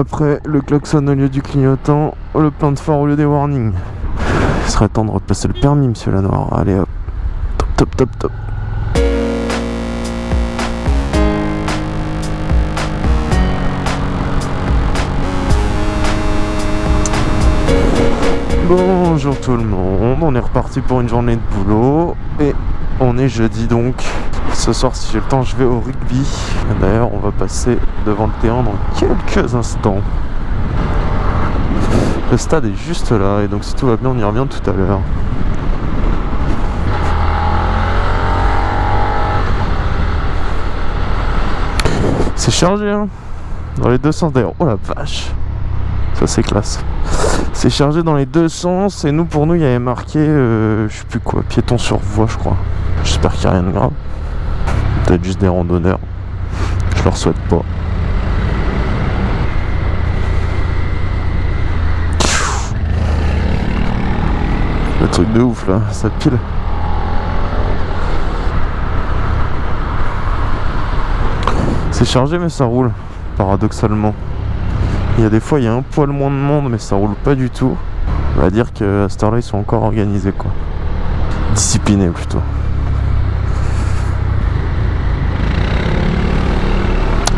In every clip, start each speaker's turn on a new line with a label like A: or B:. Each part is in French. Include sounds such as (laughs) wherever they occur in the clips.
A: Après, le klaxon au lieu du clignotant, le plein de phare au lieu des warnings. Il serait temps de repasser le permis, monsieur Lanoir. Allez hop. Top, top, top, top. Bonjour tout le monde, on est reparti pour une journée de boulot et on est jeudi donc. Ce soir si j'ai le temps je vais au rugby. D'ailleurs on va passer devant le terrain dans quelques instants. Le stade est juste là et donc si tout va bien on y revient tout à l'heure. C'est chargé hein Dans les deux sens d'ailleurs. Oh la vache Ça c'est classe. C'est chargé dans les deux sens et nous pour nous il y avait marqué euh, je sais plus quoi, piéton sur voie je crois. J'espère qu'il n'y a rien de grave. Juste des randonneurs. Je leur souhaite pas. Le truc de ouf là, ça pile. C'est chargé mais ça roule, paradoxalement. Il y a des fois, il y a un poil moins de monde, mais ça roule pas du tout. On va dire que à cette heure-là, ils sont encore organisés, quoi. Disciplinés, plutôt.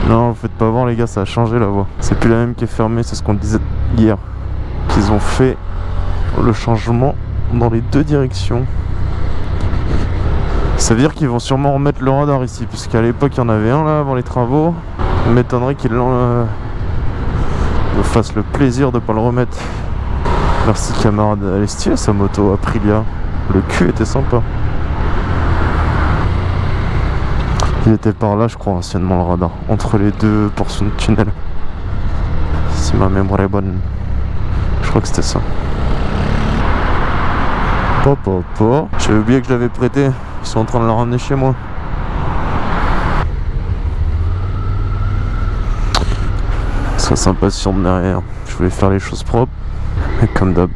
A: Non, vous faites pas voir, les gars, ça a changé la voie. C'est plus la même qui est fermée, c'est ce qu'on disait hier. Qu'ils ont fait le changement dans les deux directions. Ça veut dire qu'ils vont sûrement remettre le radar ici, puisqu'à l'époque, il y en avait un là avant les travaux. Il m'étonnerait qu'ils. Euh, me fasse le plaisir de pas le remettre. Merci camarade. Stylée sa moto Aprilia. Le cul était sympa. Était par là je crois anciennement le radar. Entre les deux portions de tunnel. Si ma mémoire est bonne. Je crois que c'était ça. Pop, pop, J'avais oublié que je l'avais prêté. Ils sont en train de le ramener chez moi. Ça s'impatiente derrière. Je voulais faire les choses propres. Et comme d'hab,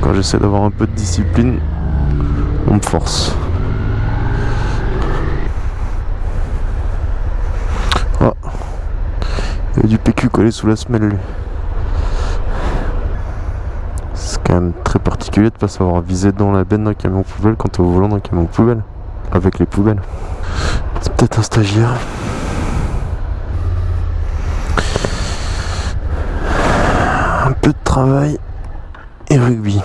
A: quand j'essaie d'avoir un peu de discipline, on me force. Il y a du PQ collé sous la semelle lui. C'est quand même très particulier de pas savoir viser dans la benne d'un camion poubelle quand t'es au volant d'un camion poubelle. Avec les poubelles. C'est peut-être un stagiaire. peu de travail et rugby.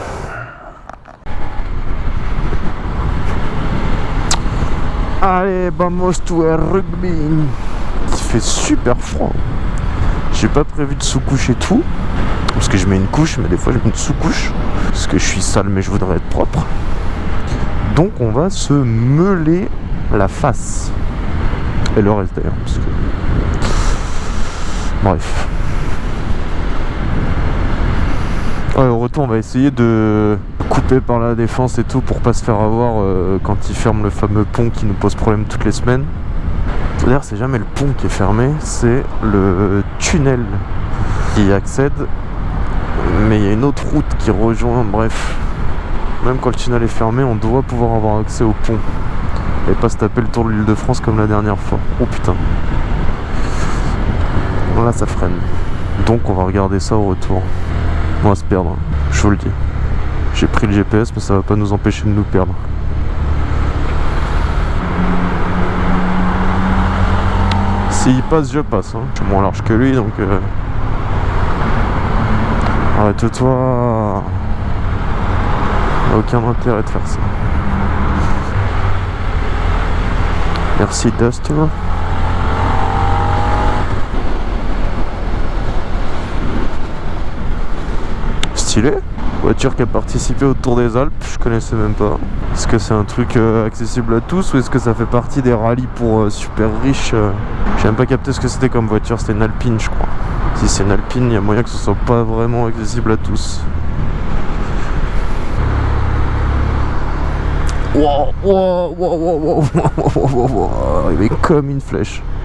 A: Allez, vamos to a rugby. Il fait super froid. J'ai pas prévu de sous-couche et tout. Parce que je mets une couche, mais des fois je mets une sous-couche. Parce que je suis sale, mais je voudrais être propre. Donc on va se meuler la face. Et le reste d'ailleurs. Bref. au retour, on va essayer de couper par la défense et tout pour pas se faire avoir euh, quand ils ferment le fameux pont qui nous pose problème toutes les semaines. D'ailleurs, c'est jamais le pont qui est fermé, c'est le tunnel qui accède. Mais il y a une autre route qui rejoint, bref. Même quand le tunnel est fermé, on doit pouvoir avoir accès au pont. Et pas se taper le tour de l'île de France comme la dernière fois. Oh putain. Là, ça freine. Donc on va regarder ça au retour. On va se perdre, je vous le dis. J'ai pris le GPS, mais ça va pas nous empêcher de nous perdre. S'il passe, je passe. Hein. Je suis moins large que lui, donc... Euh... Arrête-toi Aucun intérêt de faire ça. Merci Duster. Voiture qui a participé au Tour des Alpes, je connaissais même pas. Est-ce que c'est un truc euh, accessible à tous ou est-ce que ça fait partie des rallyes pour euh, super riches euh J'ai même pas capté ce que c'était comme voiture, c'était une Alpine je crois. Si c'est une Alpine, il y a moyen que ce soit pas vraiment accessible à tous. Wow, wow, wow, wow, Il est comme une flèche. Faut que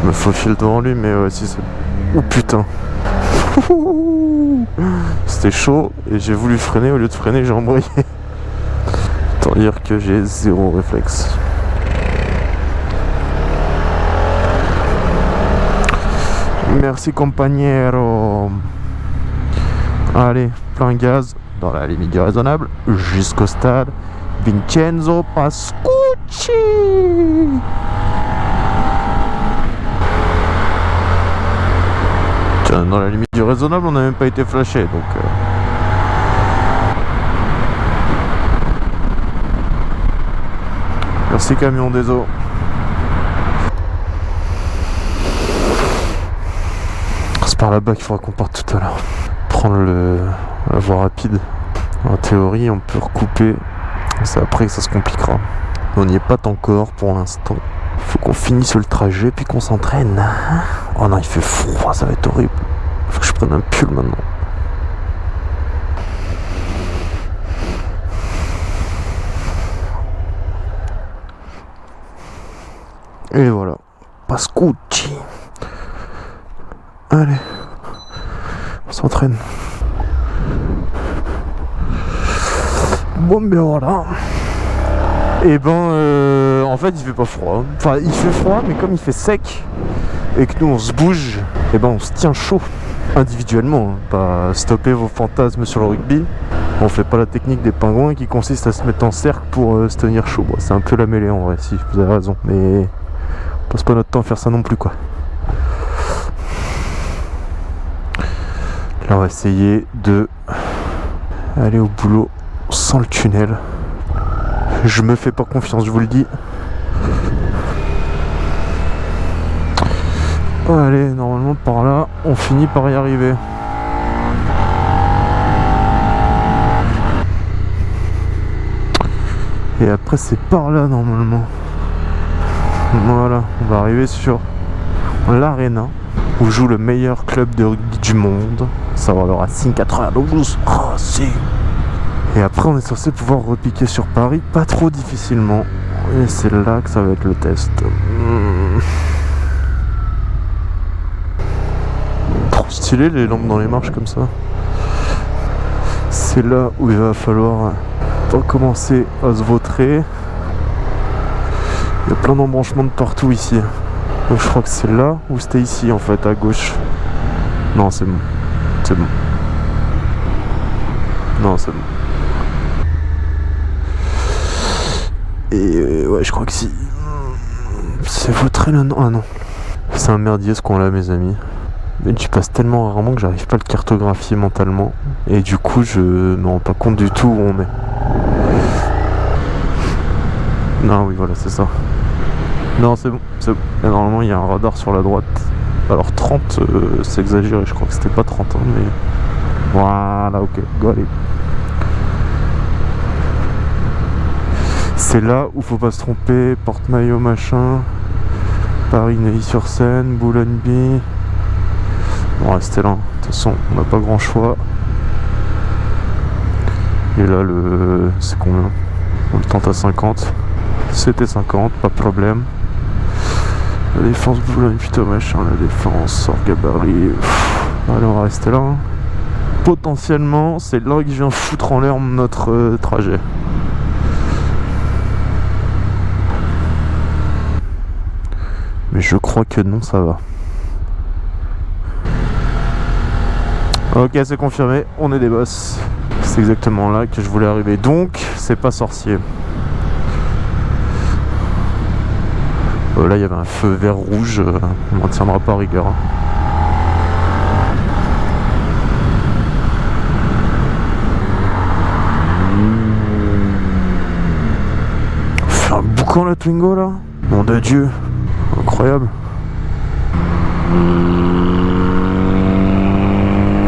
A: je me faufile devant lui, mais si c'est Oh putain (laughs) C'était chaud et j'ai voulu freiner, au lieu de freiner j'ai embrayé. Autant dire que j'ai zéro réflexe. Merci compagnero. Allez, plein gaz, dans la limite du raisonnable, jusqu'au stade. Vincenzo Pascucci. Dans la limite du raisonnable, on n'a même pas été flashé, donc... Euh... Merci camion des eaux. C'est par là-bas qu'il faudra qu'on parte tout à l'heure. Prendre le, la voie rapide. En théorie, on peut recouper. C'est après que ça se compliquera. On n'y est pas encore pour l'instant. Faut qu'on finisse le trajet puis qu'on s'entraîne. Oh non, il fait froid, ça va être horrible. Faut que je prenne un pull maintenant. Et voilà. Pascucci. Allez. On s'entraîne. Bon ben voilà. Et ben euh, en fait il fait pas froid. Enfin il fait froid mais comme il fait sec et que nous on se bouge, et ben on se tient chaud individuellement. Hein. Pas stopper vos fantasmes sur le rugby. On fait pas la technique des pingouins qui consiste à se mettre en cercle pour euh, se tenir chaud. c'est un peu la mêlée en vrai, si vous avez raison. Mais on passe pas notre temps à faire ça non plus quoi. Là on va essayer de aller au boulot sans le tunnel. Je me fais pas confiance, je vous le dis. Allez, normalement par là, on finit par y arriver. Et après c'est par là normalement. Voilà, on va arriver sur l'arena où joue le meilleur club de rugby du monde. Ça va le Racing 92. Racing et après, on est censé pouvoir repiquer sur Paris pas trop difficilement. Et c'est là que ça va être le test. Trop stylé les lampes dans les marches comme ça. C'est là où il va falloir commencer à se vautrer. Il y a plein d'embranchements de partout ici. Donc je crois que c'est là ou c'était ici en fait, à gauche. Non, c'est bon. C'est bon. Non, c'est bon. Et euh, ouais, je crois que si. C'est votre là, non Ah non. C'est un merdier ce qu'on a, mes amis. Mais tu passes tellement rarement que j'arrive pas à le cartographier mentalement. Et du coup, je me rends pas compte du tout où on est. Non, oui, voilà, c'est ça. Non, c'est bon, c'est bon. normalement, il y a un radar sur la droite. Alors 30, euh, c'est exagéré, je crois que c'était pas 30 ans, hein, mais... Voilà, ok, go allez. C'est là où faut pas se tromper, porte-maillot machin, Paris Neuilly-sur-Seine, Boulogne-Billy. On va rester là, de toute façon on n'a pas grand choix. Et là le. c'est combien? On le tente à 50. C'était 50, pas de problème. La défense Boulogne, putain machin, la défense, hors gabarit. Allez on va rester là. Hein. Potentiellement c'est là que je viens foutre en l'air notre euh, trajet. Je crois que non, ça va. Ok, c'est confirmé, on est des boss. C'est exactement là que je voulais arriver. Donc, c'est pas sorcier. Euh, là, il y avait un feu vert rouge. Euh, on n'en tiendra pas rigueur. Hein. fait un boucan la Twingo là Mon Dieu incroyable.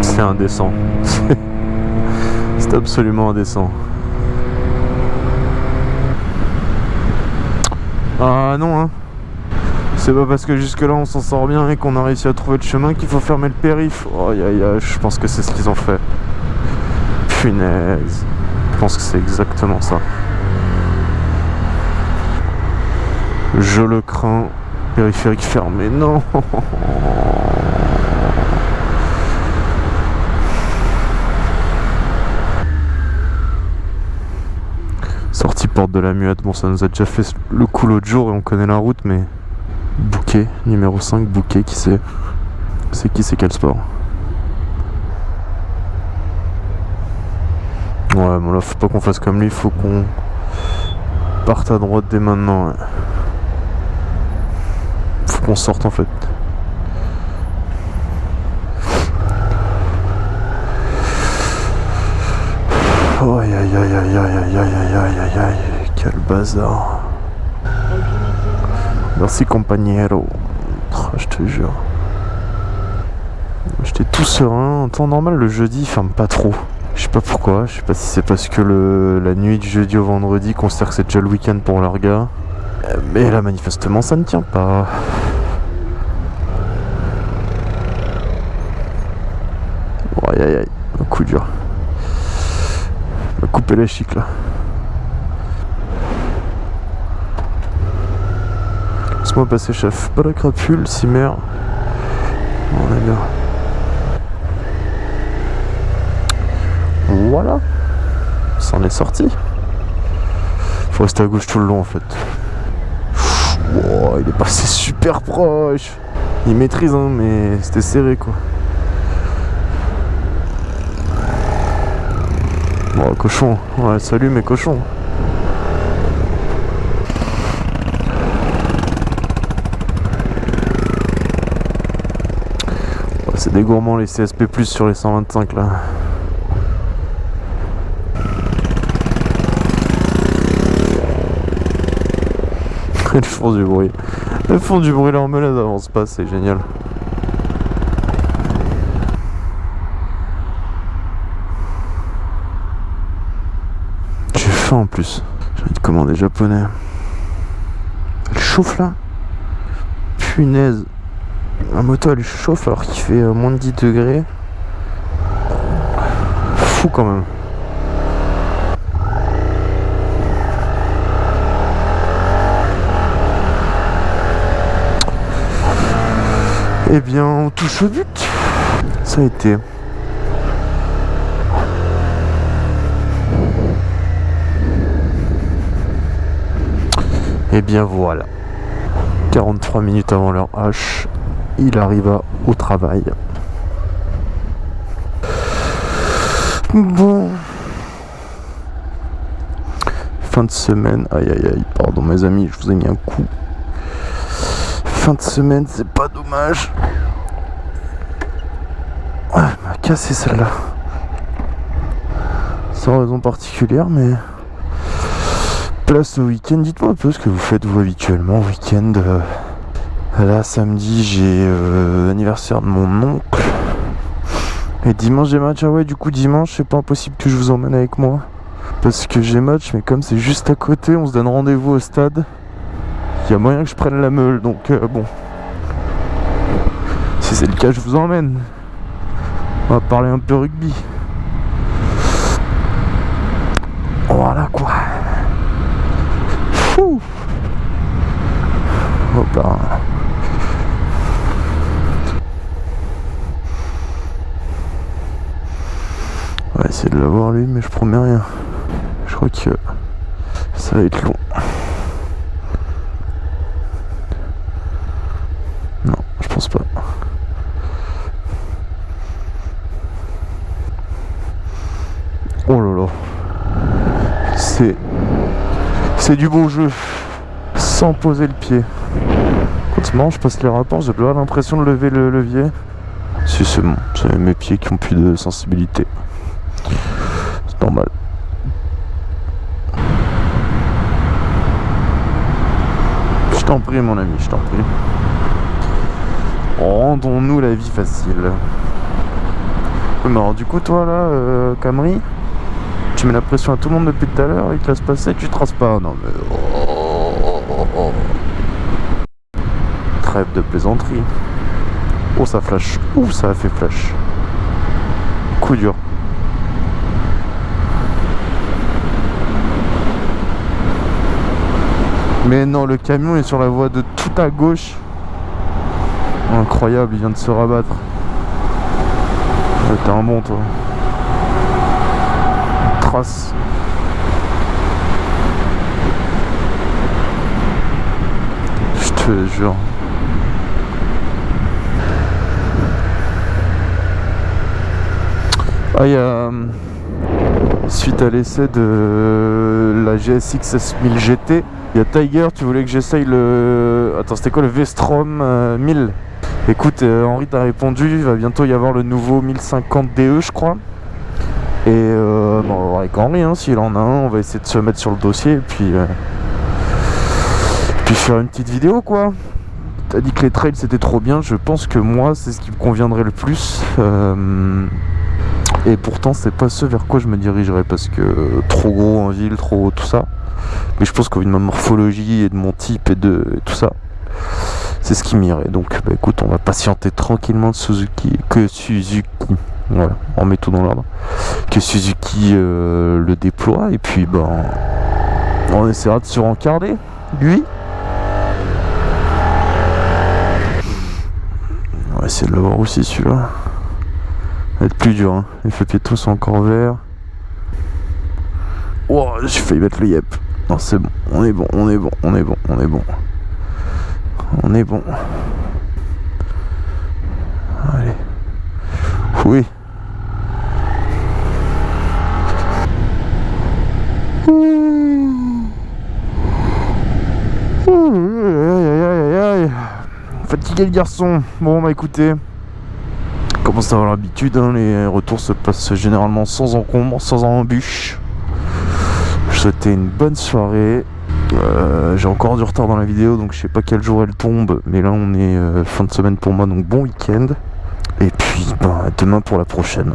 A: C'est indécent. (laughs) C'est absolument indécent. Ah non hein C'est pas parce que jusque là on s'en sort bien et qu'on a réussi à trouver le chemin qu'il faut fermer le périph. Oh aïe aïe je pense que c'est ce qu'ils ont fait. Punaise. Je pense que c'est exactement ça. Je le crains. Périphérique fermé, non Sortie porte de la muette, bon ça nous a déjà fait le coup l'autre jour et on connaît la route mais... Bouquet, numéro 5, bouquet qui sait C'est qui, c'est quel sport? Ouais, bon là, faut pas qu'on fasse comme lui, faut qu'on parte à droite dès maintenant. Ouais. Qu'on sorte en fait. Oh, aïe aïe aïe aïe aïe aïe aïe aïe aïe aïe quel bazar. Merci compagnero. Oh, je te jure. J'étais tout serein. En temps normal, le jeudi, il ferme pas trop. Je sais pas pourquoi. Je sais pas si c'est parce que le, la nuit du jeudi au vendredi considère que c'est déjà le week-end pour. Euh, Mais là, manifestement, ça ne tient pas. Oh, aïe aïe aïe. Un coup dur. On va couper la chic là. Laisse-moi passer, chef. Pas la crapule, cimer. On est bien. Voilà. Ça en est sorti. Faut rester à gauche tout le long en fait. Oh, il est passé super proche. Il maîtrise hein, mais c'était serré quoi. Bon, cochon. Salut mes cochons. Ouais, C'est des gourmands les CSP sur les 125 là. (laughs) Elles font du bruit. Elles font du bruit là en elles avancent pas, c'est génial. J'ai faim en plus. J'ai envie de commander japonais. Elle chauffe là? Punaise. La moto elle chauffe alors qu'il fait euh, moins de 10 degrés. Fou quand même. Eh bien, on touche au but. Ça a été. Et bien voilà. 43 minutes avant leur H, il arriva au travail. Bon. Fin de semaine. Aïe aïe aïe, pardon mes amis, je vous ai mis un coup. Fin de semaine, c'est pas dommage. Ouais, elle m'a cassé celle-là. Sans raison particulière, mais place au week-end. Dites-moi un peu ce que vous faites vous habituellement au week-end. Euh, Là, samedi, j'ai euh, l'anniversaire de mon oncle. Et dimanche, j'ai match. Ah ouais, du coup, dimanche, c'est pas impossible que je vous emmène avec moi. Parce que j'ai match, mais comme c'est juste à côté, on se donne rendez-vous au stade. Y a moyen que je prenne la meule, donc euh, bon. Si c'est le cas, je vous emmène. On va parler un peu rugby. Voilà quoi. Fou. Hop là. On va essayer de l'avoir lui, mais je promets rien. Je crois que ça va être long. Non, je pense pas. Oh là là. C'est. C'est du beau jeu. Sans poser le pied. Quand je passe les rapports, j'ai pas l'impression de lever le levier. Si c'est bon, c'est mes pieds qui ont plus de sensibilité. C'est normal. Je t'en prie mon ami, je t'en prie. Rendons-nous la vie facile. Mais alors du coup toi là, euh, Camry, tu mets la pression à tout le monde depuis tout à l'heure, il te laisse passer, tu traces pas. Non mais... oh. Trêve de plaisanterie. Oh ça flash. Ouh ça a fait flash. Coup dur. Mais non, le camion est sur la voie de tout à gauche. Incroyable, il vient de se rabattre. T'es un bon toi. Je te jure. Ah, y a, euh, suite à l'essai de la GSX S1000 GT, il y a Tiger, tu voulais que j'essaye le... Attends, c'était quoi le Vestrom euh, 1000 Écoute, euh, Henri t'a répondu, il va bientôt y avoir le nouveau 1050 DE, je crois. Et euh, bon, avec Henri, hein, s'il en a un, on va essayer de se mettre sur le dossier et puis. euh, puis faire une petite vidéo, quoi. T'as dit que les trails c'était trop bien, je pense que moi c'est ce qui me conviendrait le plus. Euh, et pourtant, c'est pas ce vers quoi je me dirigerais parce que trop gros en ville, trop tout ça. Mais je pense qu'au vu de ma morphologie et de mon type et de tout ça, c'est ce qui m'irait. Donc, bah, écoute, on va patienter tranquillement de Suzuki, que Suzuki, voilà, on met tout dans l'ordre, que Suzuki euh, le déploie et puis ben, on essaiera de se rencarder, lui. On va essayer de l'avoir aussi celui-là. Va être plus dur, hein. les feux piétons sont encore verts. Oh, j'ai failli mettre le yep. Non, c'est bon, on est bon, on est bon, on est bon, on est bon. On est bon. Allez. Oui. Aïe, aïe, aïe, aïe, aïe. Garçon. Bon bah écoutez, commence à avoir l'habitude, hein, les retours se passent généralement sans encombre, sans embûche. Je souhaitais une bonne soirée. Euh, J'ai encore du retard dans la vidéo, donc je sais pas quel jour elle tombe, mais là on est euh, fin de semaine pour moi, donc bon week-end. Et puis bah, demain pour la prochaine.